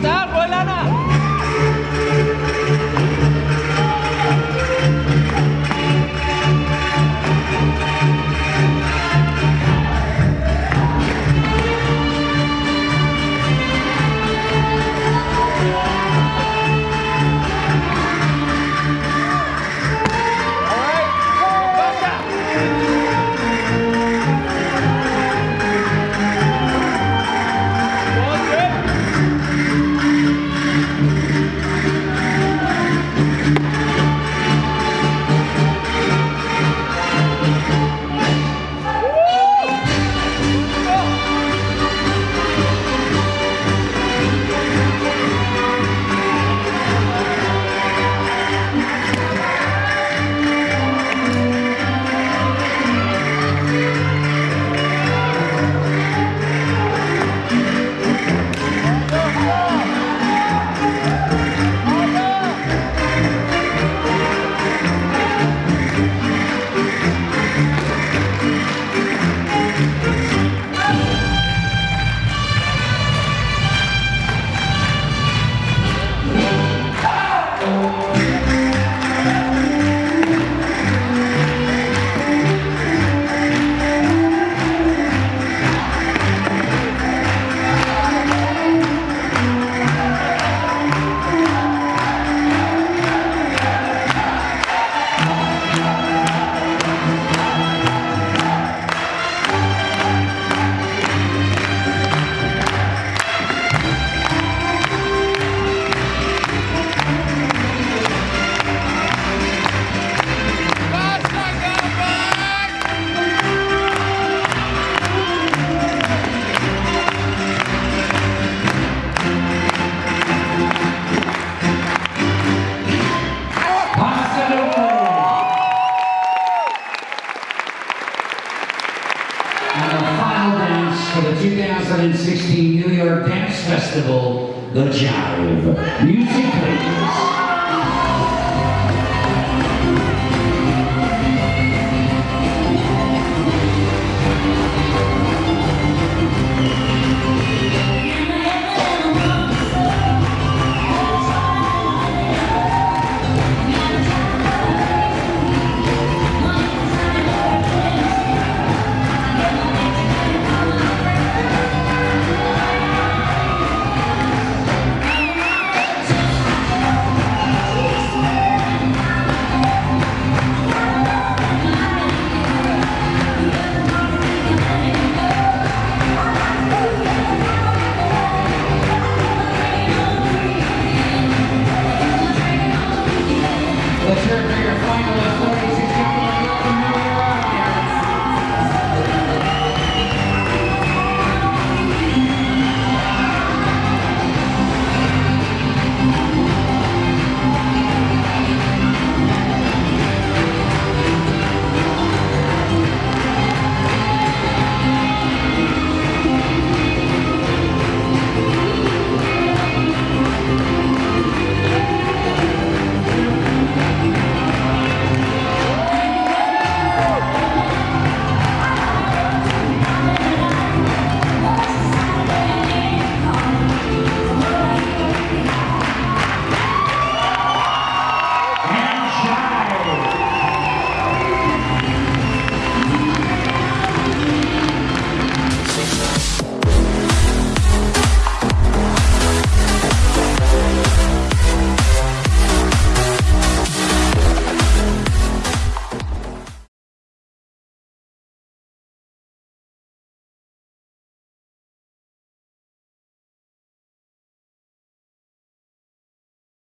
Total, the 2016 New York Dance Festival, The Jive. Music, please. Share Bigger finalist.